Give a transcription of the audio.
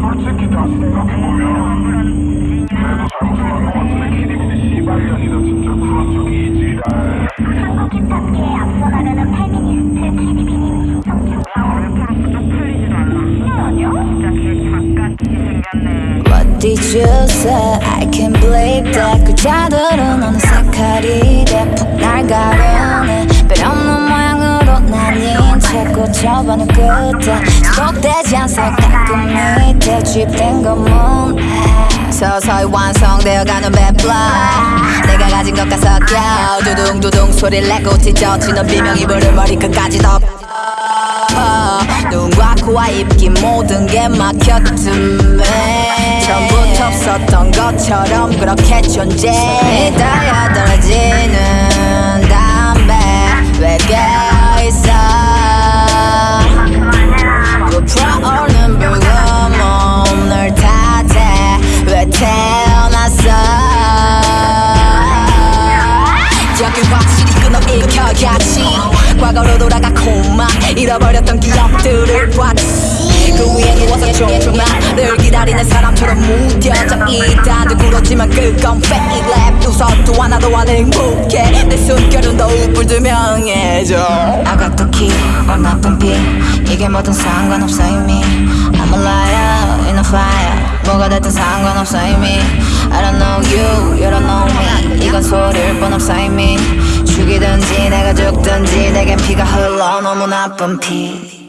솔직히 다 생각해보면 그래도 잘못은 안것 같은데 키리비디 씨발년이다 진짜 그런 적이 있지랄 한국인답게 앞서 나가는 페미니스트 키디비님 did you say? I can't believe that 글자들은 어느새 칼이 돼푹 채 꽂혀버린 끝에 지속되지 않서 가끔 밑에 주입된 건문 서서히 완성되어가는 맵라. 내가 가진 것과 섞여. 두둥두둥 소리를 내고 찢어지는 비명 이불을 머리끝까지 덮어 눈과 코와 입기 모든 게 막혔음에. 처음부터 없었던 것처럼 그렇게 존재해 떨어지는 여기 확실히 끊어일켜야지. 과거로 돌아가 고마 잃어버렸던 기억들을 봤지. 그 위에 누워서 조금만 늘 기다리는 사람처럼 무뎌져 있다. 누구렇지만 그건 lap 웃어도 하나도 안 행복해. 내 숨결은 더욱 불투명해져. I got the key 넌 나쁜 피. 이게 뭐든 상관없어 이미. I'm a liar in a fire. 뭐가 됐든 상관없어 이미. I don't know you, 소리일 뿐 없어 이미 죽이든지 내가 죽든지 내겐 피가 흘러 너무 나쁜 피